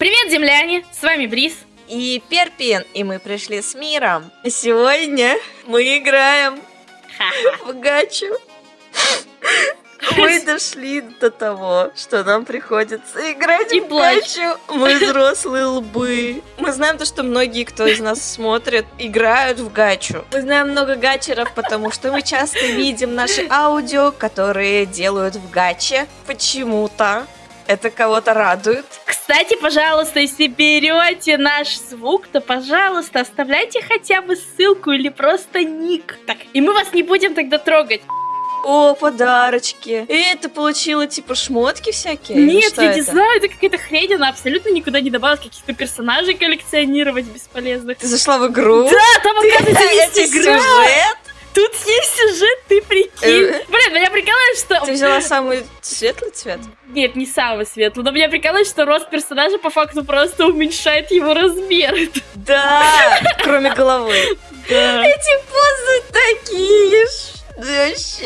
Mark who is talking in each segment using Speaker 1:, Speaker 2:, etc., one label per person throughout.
Speaker 1: Привет, земляне! С вами Брис.
Speaker 2: И Перпин, и мы пришли с миром. Сегодня мы играем в гачу. Мы дошли до того, что нам приходится играть
Speaker 1: И
Speaker 2: в
Speaker 1: плачь.
Speaker 2: гачу. Мы взрослые лбы. Мы знаем то, что многие, кто из нас смотрит, играют в гачу. Мы знаем много гачеров, потому что мы часто видим наши аудио, которые делают в гаче. Почему-то. Это кого-то радует.
Speaker 1: Кстати, пожалуйста, если берете наш звук, то, пожалуйста, оставляйте хотя бы ссылку или просто ник. Так, и мы вас не будем тогда трогать.
Speaker 2: О, подарочки. И это получила типа шмотки всякие?
Speaker 1: Нет, я не
Speaker 2: это?
Speaker 1: знаю, это какая-то хрень, она абсолютно никуда не добавилась каких-то персонажей коллекционировать бесполезных.
Speaker 2: Ты зашла в игру?
Speaker 1: Да, там, оказывается, есть
Speaker 2: сюжет?
Speaker 1: Тут есть сюжет, ты прикинь.
Speaker 2: Э.
Speaker 1: Блин, меня прикалывает, что...
Speaker 2: Ты взяла самый светлый цвет?
Speaker 1: Нет, не самый светлый, но меня прикалывает, что рост персонажа по факту просто уменьшает его размер.
Speaker 2: Да, кроме головы. Эти позы такие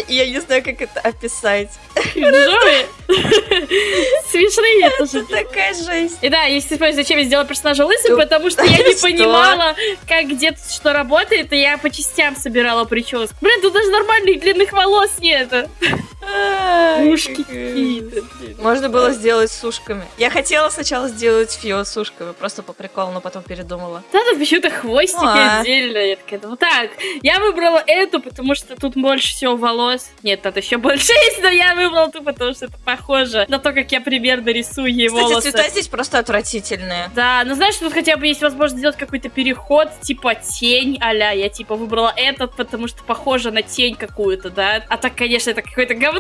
Speaker 2: Я не знаю, как это описать.
Speaker 1: Джои. Смешные тоже.
Speaker 2: Это такая жесть.
Speaker 1: И да, если спрашиваете, зачем я сделала персонажа лысым, потому что я не понимала, как где тут что работает, и я по частям собирала прическу. Блин, тут даже нормальных длинных волос нет. Ушки
Speaker 2: как-
Speaker 1: какие-то.
Speaker 2: Можно было сделать с ушками. Я хотела сначала сделать фио с ушками, просто по приколу, но потом передумала.
Speaker 1: Да, тут почему-то хвостики
Speaker 2: А.
Speaker 1: отдельно. Я такая, ну так, я выбрала эту, потому что тут больше всего волос. Нет, тут еще больше есть, но я выбрала ту, потому что это похоже на то, как я примерно рисую ей
Speaker 2: Кстати,
Speaker 1: волосы.
Speaker 2: цвета здесь просто отвратительные.
Speaker 1: Да, ну знаешь, тут хотя бы есть возможность сделать какой-то переход, типа тень а Я типа выбрала этот, потому что похоже на тень какую-то, да. А так, конечно, это какое-то говно.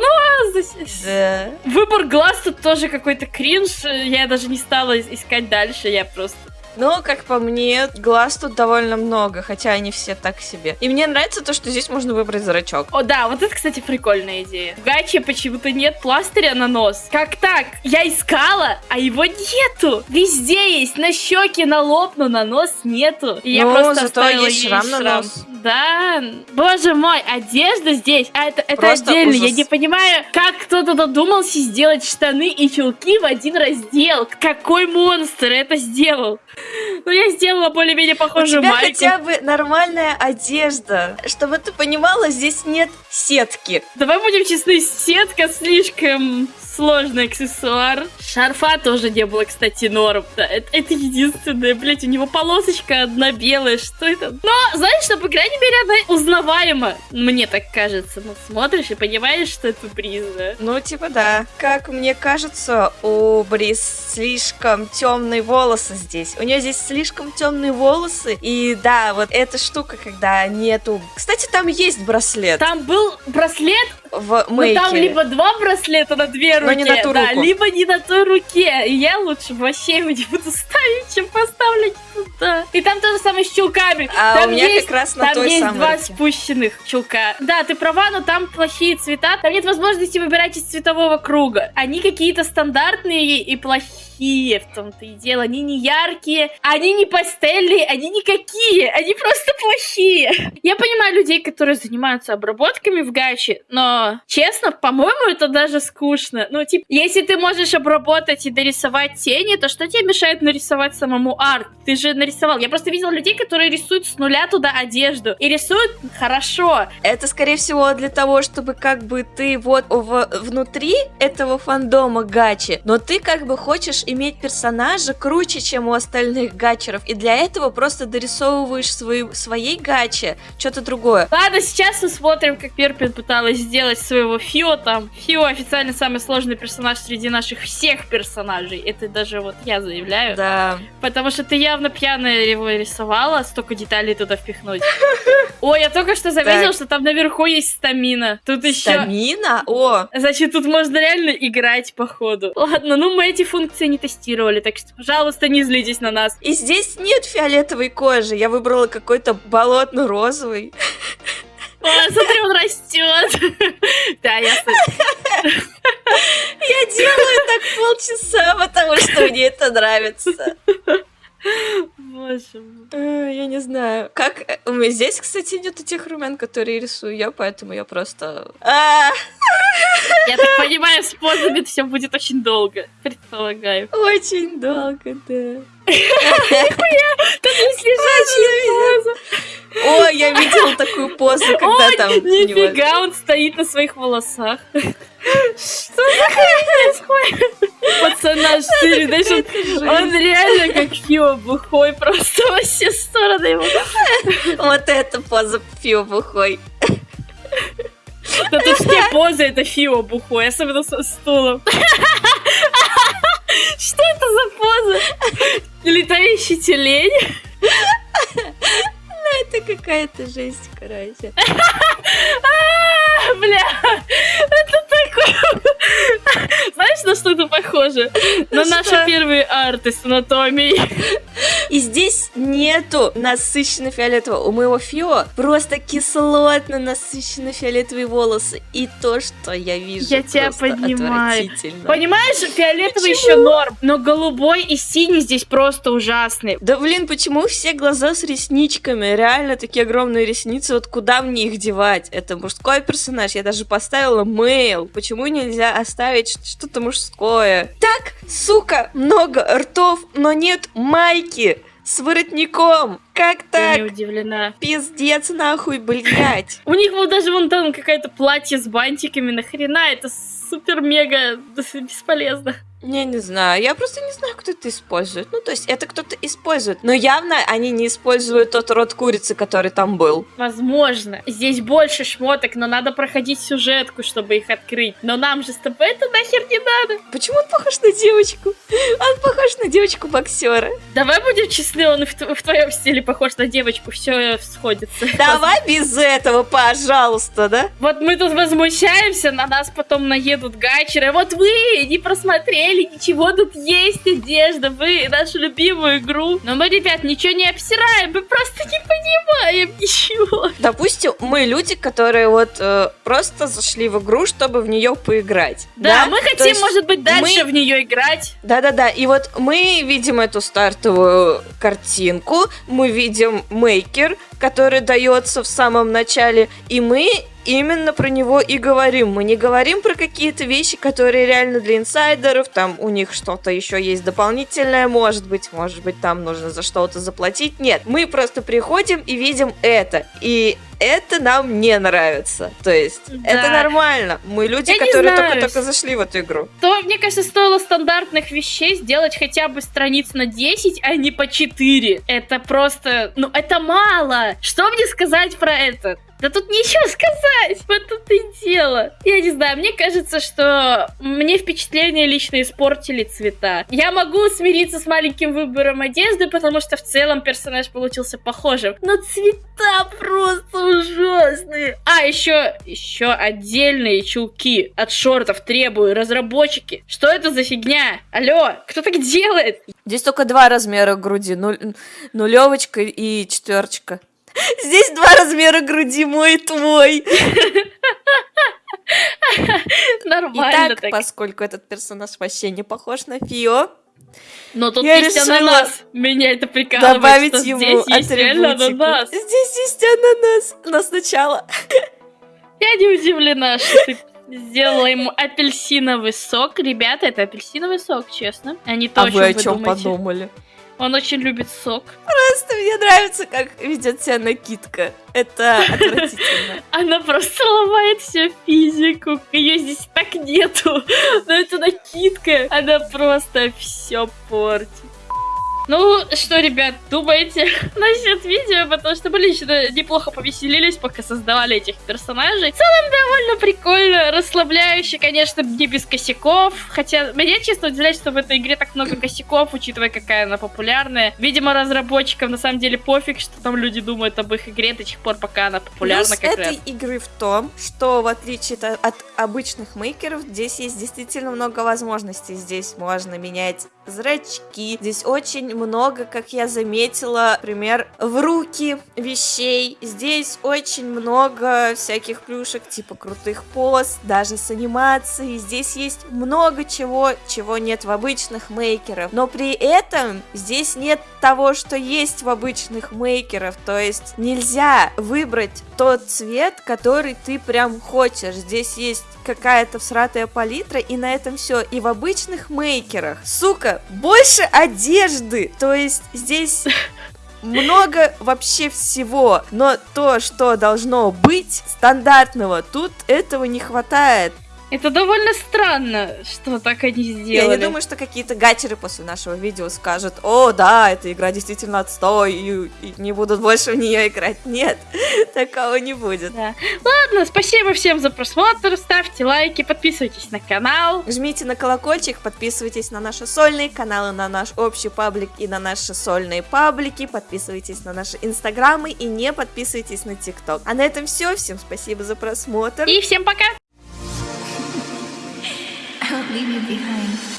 Speaker 2: Да.
Speaker 1: Выбор глаз тут тоже какой-то кринж. Я даже не стала ис- искать дальше, я просто...
Speaker 2: Но, как по мне, глаз тут довольно много, хотя они все так себе. И мне нравится то, что здесь можно выбрать зрачок.
Speaker 1: О, да, вот это, кстати, прикольная идея. В Гаче почему-то нет пластыря на нос. Как так? Я искала, а его нету. Везде есть, на щеке, на лоб, но на нос нету. И я
Speaker 2: Ну,
Speaker 1: просто
Speaker 2: зато есть шрам на нос.
Speaker 1: Да, боже мой, одежда здесь, а это, это
Speaker 2: Просто
Speaker 1: отдельно. Я
Speaker 2: ужас.
Speaker 1: не понимаю, как кто-то додумался сделать штаны и чулки в один раздел. Какой монстр это сделал? Ну, я сделала более-менее
Speaker 2: У
Speaker 1: похожую
Speaker 2: тебя
Speaker 1: майку.
Speaker 2: хотя бы нормальная одежда. Чтобы ты понимала, здесь нет сетки.
Speaker 1: Давай будем честны, сетка слишком сложный аксессуар. Шарфа тоже не было, кстати, норм. Да, это, это единственное, блять, у него полосочка одна белая, что это? Но, знаешь, что, по крайней мере, она узнаваема. Мне так кажется. Ну, смотришь и понимаешь, что это Бриза.
Speaker 2: Ну, типа да. Как мне кажется, у Брис слишком темные волосы здесь. У нее здесь слишком темные волосы. И да, вот эта штука, когда нету... Кстати, там есть браслет
Speaker 1: Там был браслет,
Speaker 2: в мейке.
Speaker 1: там либо два браслета на две руки,
Speaker 2: Но не на ту
Speaker 1: да,
Speaker 2: руку.
Speaker 1: либо не на той руке. И я лучше вообще его не буду ставить, чем поставлять туда. И там то же самое с чулками.
Speaker 2: А
Speaker 1: там
Speaker 2: у меня
Speaker 1: есть
Speaker 2: как раз на
Speaker 1: Там
Speaker 2: той
Speaker 1: есть
Speaker 2: самой
Speaker 1: два
Speaker 2: руке.
Speaker 1: спущенных чулка. Да, ты права, но там плохие цвета. Там нет возможности выбирать из цветового круга. Они какие-то стандартные и плохие в том-то и дело. Они не яркие, они не пастельные, они никакие. Они просто плохие. Я понимаю людей, которые занимаются обработками в гаче, но, честно, по-моему, это даже скучно. Ну, типа, если ты можешь обработать и дорисовать тени, то что тебе мешает нарисовать самому арт? Ты же нарисовал. Я просто видела людей, которые рисуют с нуля туда одежду. И рисуют хорошо.
Speaker 2: Это, скорее всего, для того, чтобы как бы ты вот в- внутри этого фандома гачи, но ты как бы хочешь иметь персонажа круче, чем у остальных гачеров, и для этого просто дорисовываешь свои, своей гачи что-то другое.
Speaker 1: Ладно, сейчас мы смотрим, как Перпин пыталась сделать своего Фио там. Фио официально самый сложный персонаж среди наших всех персонажей. Это даже вот я заявляю.
Speaker 2: Да.
Speaker 1: Потому что ты явно пьяная его рисовала, столько деталей туда впихнуть. Ой, я только что заметила, что там наверху есть стамина. Тут еще...
Speaker 2: Стамина? О,
Speaker 1: Значит, тут можно реально играть, походу. Ладно, ну мы эти функции не тестировали, так что, пожалуйста, не злитесь на нас.
Speaker 2: и здесь нет фиолетовой кожи, я выбрала какой-то болотно-розовый.
Speaker 1: О, смотри, он растет. Да, я...
Speaker 2: Я делаю так полчаса, потому что мне это нравится.
Speaker 1: Боже мой.
Speaker 2: Э, Я не знаю. Как... э, У меня здесь, кстати, нет этих румян, которые рисую я, поэтому я просто... А,
Speaker 1: Я так понимаю, с позами все будет очень долго, предполагаю.
Speaker 2: Очень долго, да.
Speaker 1: Тут есть лежачая поза.
Speaker 2: О, я видела такую позу, когда
Speaker 1: Ой,
Speaker 2: там...
Speaker 1: нифига, он стоит на своих волосах. Что за хрень происходит? Пацана штырь, знаешь, он, он реально как Фио бухой, просто во все стороны его.
Speaker 2: Вот эта поза Фио бухой.
Speaker 1: Да тут все позы это Фио бухой, особенно со стулом. Летающий тюлень?
Speaker 2: Это какая-то жесть, короче.
Speaker 1: А, Бля, это такое... Знаешь, на что это похоже? На наши первые арты с анатомией.
Speaker 2: И здесь нету насыщенно фиолетового. У моего Фио просто кислотно насыщенно фиолетовые волосы. И то, что я вижу,
Speaker 1: Я тебя понимаю. Понимаешь, фиолетовый
Speaker 2: Почему?
Speaker 1: еще норм, но голубой и синий здесь просто ужасный.
Speaker 2: Да блин, почему все глаза с ресничками? Реально такие огромные ресницы, вот куда мне их девать? Это мужской персонаж, я даже поставила мейл. Почему нельзя оставить что-то мужское? Так, сука, много ртов, но нет майки с воротником. Как
Speaker 1: Я не
Speaker 2: так?
Speaker 1: удивлена.
Speaker 2: Пиздец нахуй, блядь.
Speaker 1: У них вот даже вон там какое-то платье с бантиками, нахрена это супер-мега бесполезно.
Speaker 2: Я не знаю, я просто не знаю, кто это использует. Ну, то есть, это кто-то использует. Но явно они не используют тот род курицы, который там был.
Speaker 1: Возможно. Здесь больше шмоток, но надо проходить сюжетку, чтобы их открыть. Но нам же с тобой это нахер не надо.
Speaker 2: Почему он похож на девочку? Он похож на девочку-боксера.
Speaker 1: Давай будем честны, он в, в твоем стиле похож на девочку, все сходится.
Speaker 2: Давай без этого, пожалуйста, да?
Speaker 1: Вот мы тут возмущаемся, на нас потом наедут гачеры. Вот вы не просмотрели, ничего тут есть одежда, вы нашу любимую игру. Но мы, ребят, ничего не обсираем, мы просто не понимаем ничего.
Speaker 2: Допустим, мы люди, которые вот э, просто зашли в игру, чтобы в нее поиграть.
Speaker 1: Да, мы
Speaker 2: То
Speaker 1: хотим,
Speaker 2: есть
Speaker 1: может быть, дальше
Speaker 2: мы-
Speaker 1: в нее играть.
Speaker 2: Да-да-да, и вот мы видим эту стартовую картинку, мы видим мейкер, который дается в самом начале, и мы именно про него и говорим. Мы не говорим про какие-то вещи, которые реально для инсайдеров, там у них что-то еще есть дополнительное, может быть, может быть, там нужно за что-то заплатить. Нет, мы просто приходим и видим это, и это нам не нравится. То есть,
Speaker 1: Да.
Speaker 2: это нормально. Мы люди,
Speaker 1: Я
Speaker 2: которые только-только зашли в эту игру.
Speaker 1: То, мне кажется, стоило стандартных вещей сделать хотя бы страниц на 10, а не по 4. Это просто... Ну, это мало. Что мне сказать про это? Да тут нечего сказать, вот тут и дело. Я не знаю, мне кажется, что мне впечатление лично испортили цвета. Я могу смириться с маленьким выбором одежды, потому что в целом персонаж получился похожим. Но цвета просто ужасные. А, еще, еще отдельные чулки от шортов требую, разработчики. Что это за фигня? Алло, кто так делает?
Speaker 2: Здесь только два размера груди, нулевочка и четверочка. Здесь два размера груди, мой и твой.
Speaker 1: Нормально
Speaker 2: Итак,
Speaker 1: так.
Speaker 2: поскольку этот персонаж вообще не похож на Фио,
Speaker 1: Но тут
Speaker 2: я
Speaker 1: есть
Speaker 2: решила
Speaker 1: ананас. Меня это прикалывает,
Speaker 2: добавить
Speaker 1: что
Speaker 2: ему
Speaker 1: здесь есть реально
Speaker 2: атрибутику.
Speaker 1: ананас.
Speaker 2: Здесь есть ананас. Но сначала...
Speaker 1: Я не удивлена, что ты сделала ему апельсиновый сок. Ребята, это апельсиновый сок, честно. А не то,
Speaker 2: А
Speaker 1: о
Speaker 2: вы
Speaker 1: чем
Speaker 2: о
Speaker 1: вы думаете.
Speaker 2: подумали?
Speaker 1: Он очень любит сок.
Speaker 2: Просто мне нравится, как ведет себя накидка. Это отвратительно.
Speaker 1: Она просто ломает всю физику. Ее здесь так нету. Но это накидка. Она просто все портит. Ну, что, ребят, думаете насчет видео? Потому что мы лично неплохо повеселились, пока создавали этих персонажей. В целом, довольно прикольно, расслабляюще, конечно, не без косяков. Хотя, меня честно удивляет, что в этой игре так много косяков, учитывая, какая она популярная. Видимо, разработчикам на самом деле пофиг, что там люди думают об их игре до тех пор, пока она популярна
Speaker 2: Плюс
Speaker 1: как
Speaker 2: этой
Speaker 1: раз.
Speaker 2: игры в том, что в отличие от обычных мейкеров, здесь есть действительно много возможностей. Здесь можно менять зрачки. Здесь очень много, как я заметила, например, в руки вещей. Здесь очень много всяких плюшек, типа крутых поз, даже с анимацией. Здесь есть много чего, чего нет в обычных мейкерах. Но при этом здесь нет того, что есть в обычных мейкеров. То есть нельзя выбрать тот цвет, который ты прям хочешь. Здесь есть какая-то всратая палитра, и на этом все. И в обычных мейкерах, сука, больше одежды. То есть здесь много вообще всего, но то, что должно быть стандартного, тут этого не хватает.
Speaker 1: Это довольно странно, что так они сделали.
Speaker 2: Я не думаю, что какие-то гачеры после нашего видео скажут, о, да, эта игра действительно отстой, и, и не будут больше в нее играть. Нет, такого не будет.
Speaker 1: Да. Ладно, спасибо всем за просмотр, ставьте лайки, подписывайтесь на канал.
Speaker 2: Жмите на колокольчик, подписывайтесь на наши сольные каналы, на наш общий паблик и на наши сольные паблики, подписывайтесь на наши инстаграмы и не подписывайтесь на тикток. А на этом все, всем спасибо за просмотр.
Speaker 1: И всем пока!
Speaker 3: Won't leave you behind.